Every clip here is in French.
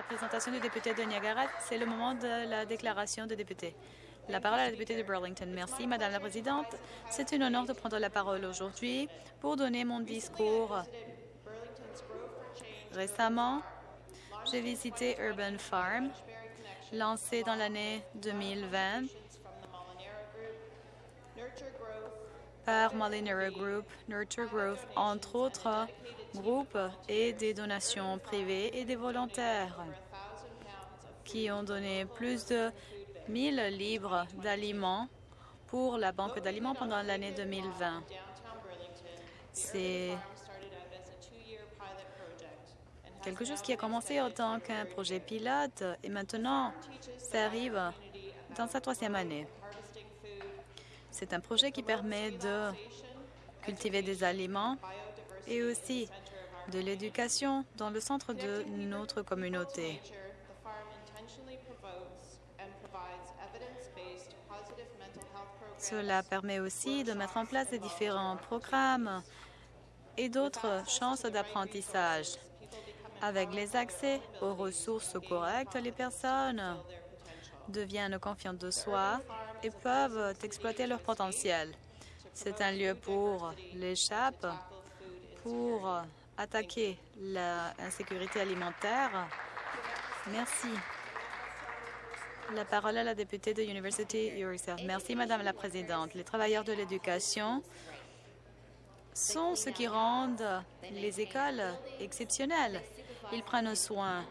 la présentation du député de Niagara. C'est le moment de la déclaration de député. La parole à la députée de Burlington. Merci, Madame la Présidente. C'est un honneur de prendre la parole aujourd'hui pour donner mon discours. Récemment, j'ai visité Urban Farm, lancé dans l'année 2020 par Molinera Group, Nurture Growth, entre autres groupes et des donations privées et des volontaires qui ont donné plus de 1000 livres d'aliments pour la Banque d'aliments pendant l'année 2020. C'est quelque chose qui a commencé en tant qu'un projet pilote et maintenant ça arrive dans sa troisième année. C'est un projet qui permet de cultiver des aliments et aussi de l'éducation dans le centre de notre communauté. Cela permet aussi de mettre en place des différents programmes et d'autres chances d'apprentissage. Avec les accès aux ressources correctes, les personnes deviennent confiantes de soi et peuvent exploiter leur potentiel. C'est un lieu pour l'échappe, pour attaquer l'insécurité alimentaire. Merci. La parole à la députée de University Yorkshire. Merci, Madame la Présidente. Les travailleurs de l'éducation sont ceux qui rendent les écoles exceptionnelles. Ils prennent soin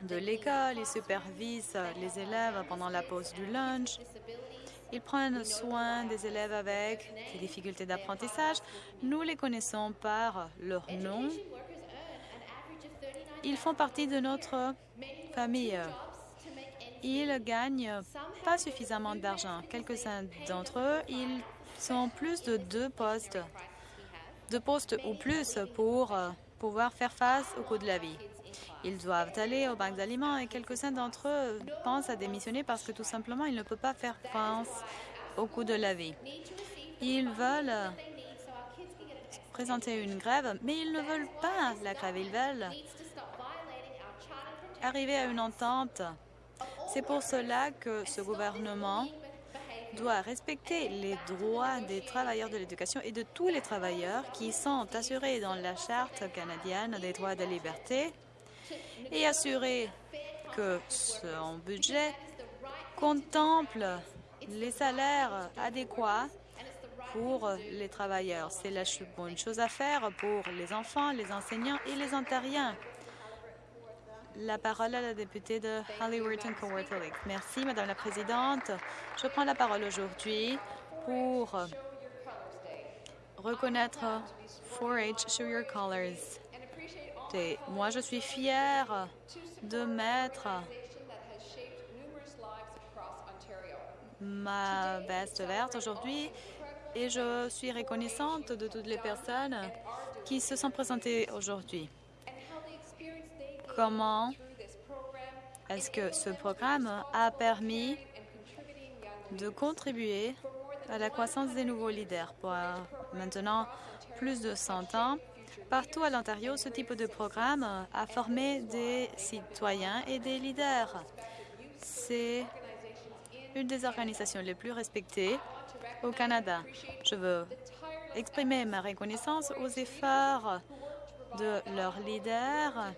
de l'école, ils supervisent les élèves pendant la pause du lunch, ils prennent soin des élèves avec des difficultés d'apprentissage. Nous les connaissons par leur nom. Ils font partie de notre famille. Ils gagnent pas suffisamment d'argent. Quelques-uns d'entre eux, ils sont plus de deux postes, deux postes ou plus pour pouvoir faire face au coût de la vie. Ils doivent aller aux banques d'aliments et quelques-uns d'entre eux pensent à démissionner parce que tout simplement, ils ne peuvent pas faire face au coût de la vie. Ils veulent présenter une grève, mais ils ne veulent pas la grève. Ils veulent arriver à une entente. C'est pour cela que ce gouvernement doit respecter les droits des travailleurs de l'éducation et de tous les travailleurs qui sont assurés dans la Charte canadienne des droits de liberté et assurer que son budget contemple les salaires adéquats pour les travailleurs. C'est la bonne chose à faire pour les enfants, les enseignants et les ontariens. La parole à la députée de Halliburton Kawartha Lake. Merci, Madame la Présidente. Je prends la parole aujourd'hui pour reconnaître 4-H Show Your Colors. Moi, je suis fière de mettre ma veste verte aujourd'hui et je suis reconnaissante de toutes les personnes qui se sont présentées aujourd'hui. Comment est-ce que ce programme a permis de contribuer à la croissance des nouveaux leaders pour maintenant plus de 100 ans Partout à l'Ontario, ce type de programme a formé des citoyens et des leaders. C'est une des organisations les plus respectées au Canada. Je veux exprimer ma reconnaissance aux efforts de leurs leaders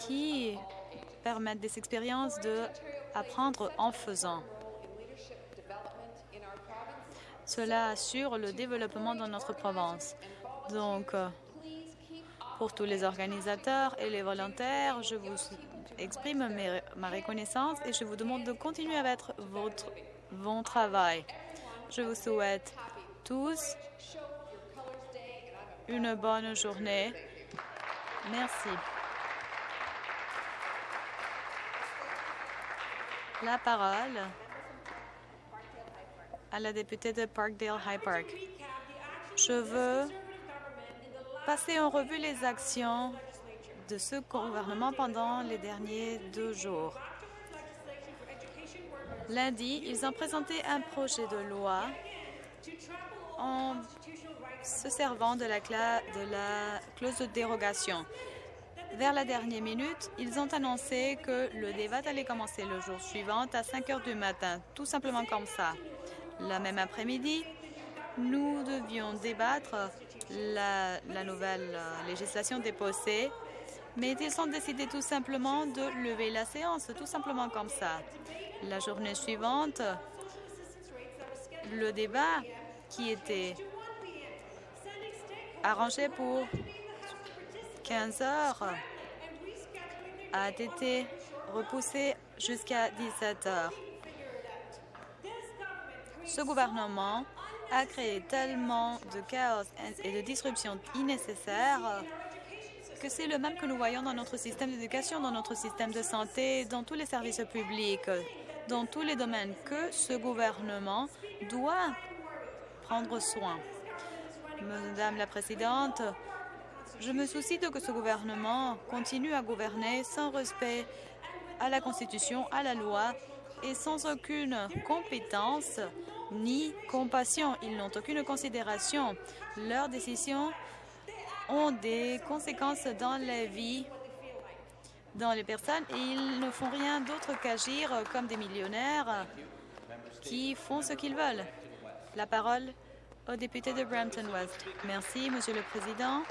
qui permettent des expériences de apprendre en faisant. Cela assure le développement dans notre province. Donc, euh, pour tous les organisateurs et les volontaires, je vous exprime ma reconnaissance et je vous demande de continuer avec votre bon travail. Je vous souhaite tous une bonne journée. Merci. La parole à la députée de Parkdale High Park. Je veux passer en revue les actions de ce gouvernement pendant les derniers deux jours. Lundi, ils ont présenté un projet de loi en se servant de la, de la clause de dérogation. Vers la dernière minute, ils ont annoncé que le débat allait commencer le jour suivant à 5 heures du matin, tout simplement comme ça. La même après-midi, nous devions débattre la, la nouvelle euh, législation déposée, mais ils ont décidé tout simplement de lever la séance, tout simplement comme ça. La journée suivante, le débat qui était arrangé pour 15 heures a été repoussé jusqu'à 17 heures. Ce gouvernement a créé tellement de chaos et de disruptions innécessaires que c'est le même que nous voyons dans notre système d'éducation, dans notre système de santé, dans tous les services publics, dans tous les domaines que ce gouvernement doit prendre soin. Madame la Présidente, je me soucie de que ce gouvernement continue à gouverner sans respect à la Constitution, à la loi et sans aucune compétence ni compassion. Ils n'ont aucune considération. Leurs décisions ont des conséquences dans la vie dans les personnes et ils ne font rien d'autre qu'agir comme des millionnaires qui font ce qu'ils veulent. La parole au député de Brampton West. Merci, Monsieur le Président.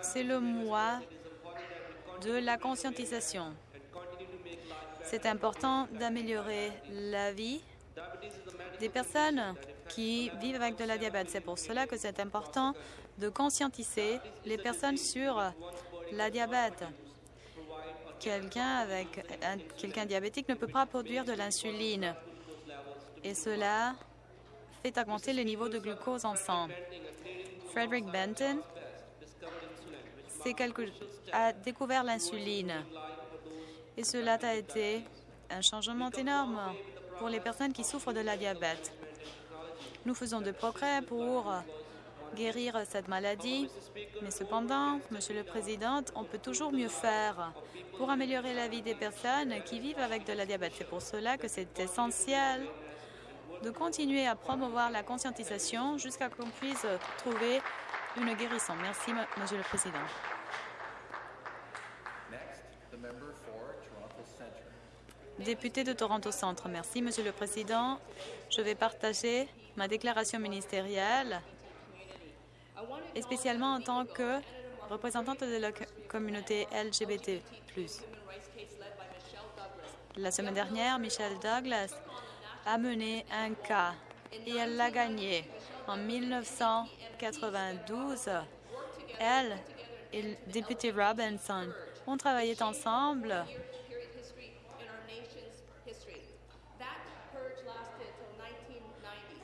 C'est le mois de la conscientisation. C'est important d'améliorer la vie des personnes qui vivent avec de la diabète. C'est pour cela que c'est important de conscientiser les personnes sur la diabète. Quelqu'un avec diabétique ne peut pas produire de l'insuline et cela fait augmenter le niveau de glucose en sang. Frederick Benton a découvert l'insuline et cela a été un changement énorme pour les personnes qui souffrent de la diabète. Nous faisons de progrès pour guérir cette maladie, mais cependant, Monsieur le Président, on peut toujours mieux faire pour améliorer la vie des personnes qui vivent avec de la diabète. C'est pour cela que c'est essentiel de continuer à promouvoir la conscientisation jusqu'à qu'on puisse trouver une guérison. Merci, Monsieur le Président. Député de Toronto Centre, merci, Monsieur le Président. Je vais partager ma déclaration ministérielle, et spécialement en tant que représentante de la communauté LGBT+. La semaine dernière, Michelle Douglas a mené un cas et elle l'a gagné. En 1992, elle et le député Robinson ont travaillé ensemble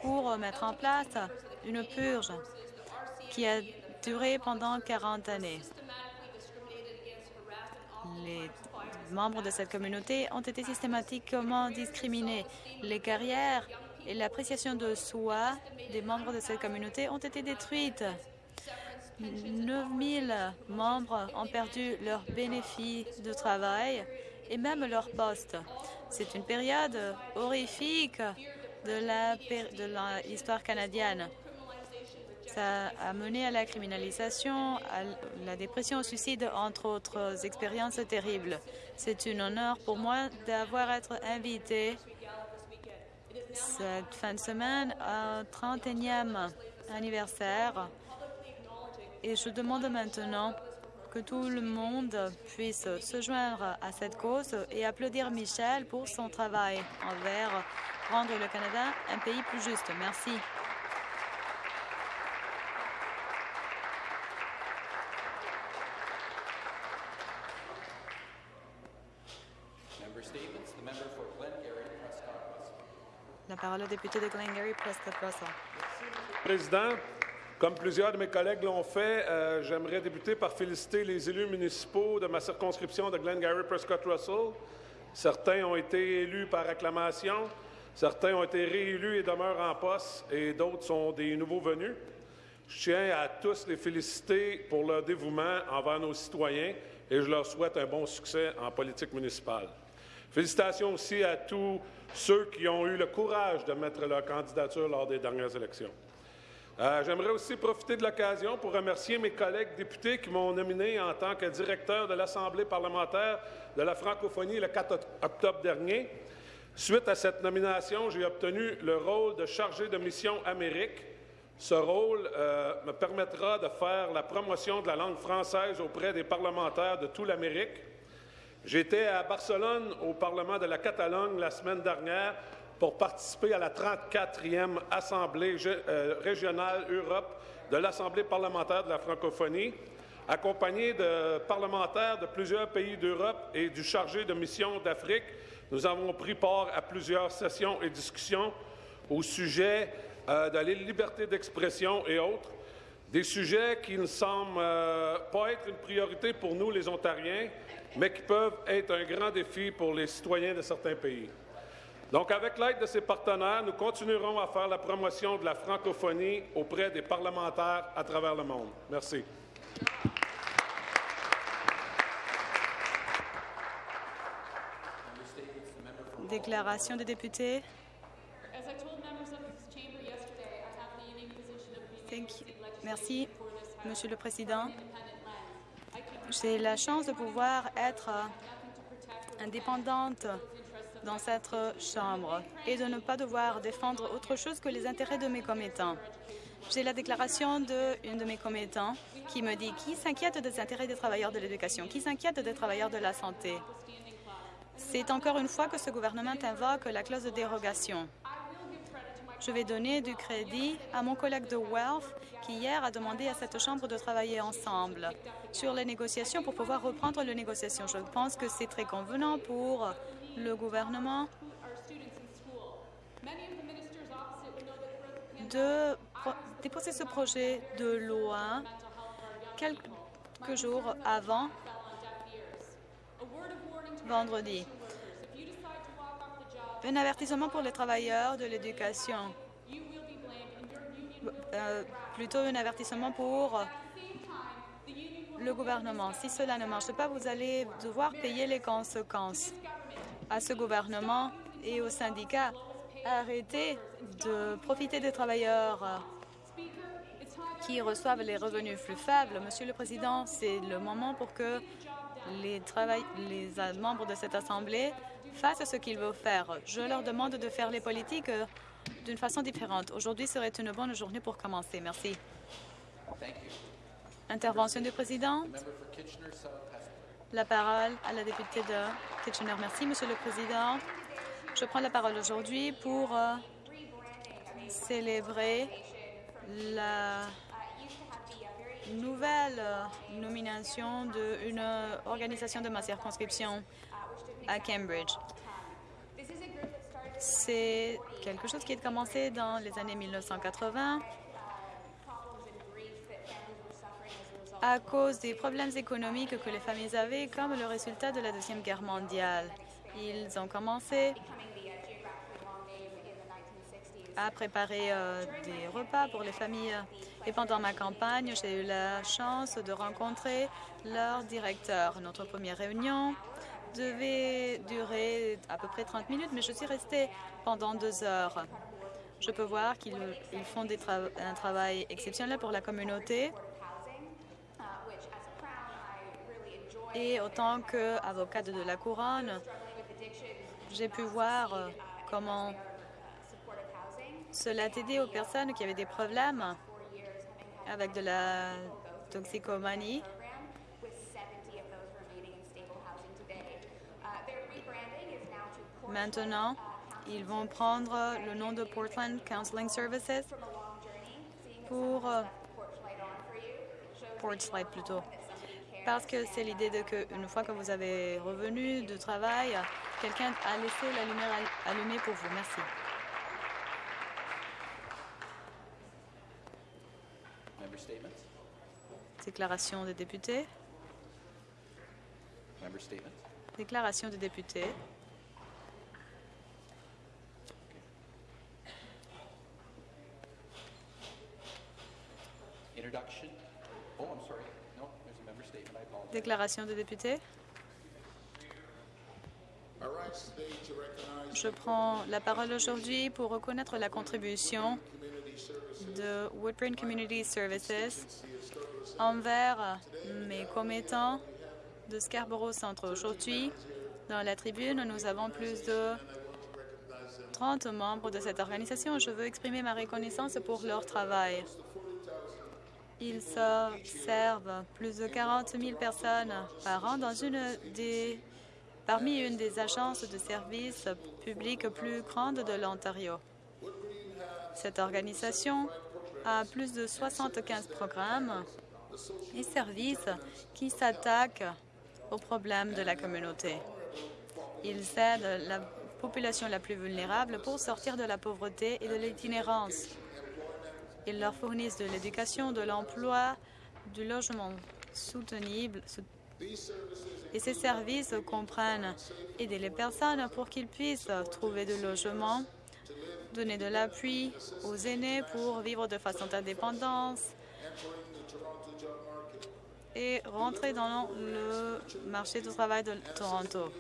pour mettre en place une purge qui a duré pendant 40 années. Membres de cette communauté ont été systématiquement discriminés. Les carrières et l'appréciation de soi des membres de cette communauté ont été détruites. 9 000 membres ont perdu leurs bénéfices de travail et même leur poste. C'est une période horrifique de l'histoire canadienne. Ça a mené à la criminalisation, à la dépression, au suicide, entre autres expériences terribles. C'est un honneur pour moi d'avoir été invité cette fin de semaine au 31e anniversaire. Et je demande maintenant que tout le monde puisse se joindre à cette cause et applaudir Michel pour son travail envers rendre le Canada un pays plus juste. Merci. Parole au député de Glengarry, Prescott Russell. Président, comme plusieurs de mes collègues l'ont fait, euh, j'aimerais débuter par féliciter les élus municipaux de ma circonscription de Glengarry Prescott Russell. Certains ont été élus par acclamation, certains ont été réélus et demeurent en poste, et d'autres sont des nouveaux venus. Je tiens à tous les féliciter pour leur dévouement envers nos citoyens et je leur souhaite un bon succès en politique municipale. Félicitations aussi à tous ceux qui ont eu le courage de mettre leur candidature lors des dernières élections. Euh, J'aimerais aussi profiter de l'occasion pour remercier mes collègues députés qui m'ont nominé en tant que directeur de l'Assemblée parlementaire de la francophonie le 4 octobre dernier. Suite à cette nomination, j'ai obtenu le rôle de chargé de mission Amérique. Ce rôle euh, me permettra de faire la promotion de la langue française auprès des parlementaires de toute l'Amérique. J'étais à Barcelone, au Parlement de la Catalogne, la semaine dernière pour participer à la 34e Assemblée euh, régionale Europe de l'Assemblée parlementaire de la francophonie, accompagné de parlementaires de plusieurs pays d'Europe et du chargé de mission d'Afrique. Nous avons pris part à plusieurs sessions et discussions au sujet euh, de la liberté d'expression et autres, des sujets qui ne semblent euh, pas être une priorité pour nous, les Ontariens, mais qui peuvent être un grand défi pour les citoyens de certains pays. Donc, avec l'aide de ses partenaires, nous continuerons à faire la promotion de la francophonie auprès des parlementaires à travers le monde. Merci. Déclaration des députés. Merci, Monsieur le Président. J'ai la chance de pouvoir être indépendante dans cette Chambre et de ne pas devoir défendre autre chose que les intérêts de mes commettants. J'ai la déclaration d'une de mes commettants qui me dit qui s'inquiète des intérêts des travailleurs de l'éducation, qui s'inquiète des travailleurs de la santé. C'est encore une fois que ce gouvernement invoque la clause de dérogation. Je vais donner du crédit à mon collègue de Wealth qui hier a demandé à cette Chambre de travailler ensemble sur les négociations pour pouvoir reprendre les négociations. Je pense que c'est très convenant pour le gouvernement de déposer ce projet de loi quelques jours avant vendredi. Un avertissement pour les travailleurs de l'éducation. Euh, plutôt un avertissement pour le gouvernement. Si cela ne marche pas, vous allez devoir payer les conséquences à ce gouvernement et aux syndicats. Arrêtez de profiter des travailleurs qui reçoivent les revenus plus faibles. Monsieur le Président, c'est le moment pour que les, les membres de cette Assemblée fassent ce qu'ils veulent faire. Je leur demande de faire les politiques d'une façon différente. Aujourd'hui serait une bonne journée pour commencer. Merci. Intervention du président. La parole à la députée de Kitchener. Merci, Monsieur le Président. Je prends la parole aujourd'hui pour euh, célébrer la nouvelle nomination d'une organisation de ma circonscription à Cambridge. C'est quelque chose qui a commencé dans les années 1980 à cause des problèmes économiques que les familles avaient comme le résultat de la Deuxième Guerre mondiale. Ils ont commencé à préparer euh, des repas pour les familles. Et pendant ma campagne, j'ai eu la chance de rencontrer leur directeur. Notre première réunion devait durer à peu près 30 minutes, mais je suis restée pendant deux heures. Je peux voir qu'ils font un travail exceptionnel pour la communauté. Et autant qu'avocate de la couronne, j'ai pu voir comment cela a aidé aux personnes qui avaient des problèmes avec de la toxicomanie. Maintenant, ils vont prendre le nom de Portland Counseling Services pour euh, Portslade plutôt parce que c'est l'idée de qu'une fois que vous avez revenu de travail, quelqu'un a laissé la lumière allumée pour vous. Merci. Déclaration des députés. Déclaration des députés. Déclaration de député. Je prends la parole aujourd'hui pour reconnaître la contribution de Woodburn Community Services envers mes commettants de Scarborough Centre. Aujourd'hui, dans la tribune, nous avons plus de 30 membres de cette organisation. Je veux exprimer ma reconnaissance pour leur travail. Ils servent plus de 40 000 personnes par an dans une des, parmi une des agences de services publics plus grandes de l'Ontario. Cette organisation a plus de 75 programmes et services qui s'attaquent aux problèmes de la communauté. Ils aident la population la plus vulnérable pour sortir de la pauvreté et de l'itinérance. Ils leur fournissent de l'éducation, de l'emploi, du logement soutenible. Et ces services comprennent aider les personnes pour qu'ils puissent trouver de logement, donner de l'appui aux aînés pour vivre de façon indépendante et rentrer dans le marché du travail de Toronto.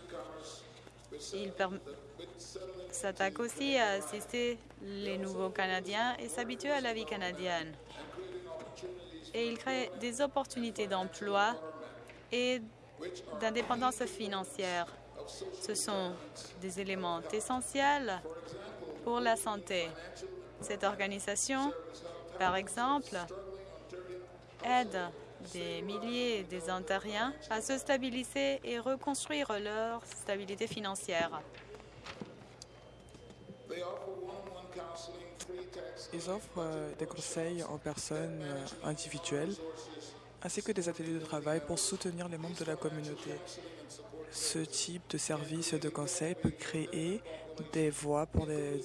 S'attaquent aussi à assister les nouveaux Canadiens et s'habituer à la vie canadienne. Et il crée des opportunités d'emploi et d'indépendance financière. Ce sont des éléments essentiels pour la santé. Cette organisation, par exemple, aide des milliers des Ontariens à se stabiliser et reconstruire leur stabilité financière. Ils offrent euh, des conseils en personne euh, individuelle ainsi que des ateliers de travail pour soutenir les membres de la communauté. Ce type de service de conseil peut créer des voies pour les,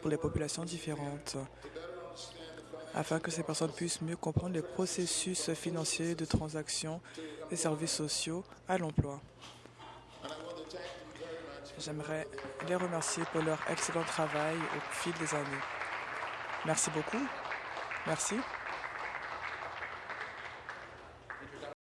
pour les populations différentes afin que ces personnes puissent mieux comprendre les processus financiers de transactions et services sociaux à l'emploi. J'aimerais les remercier pour leur excellent travail au fil des années. Merci beaucoup. Merci.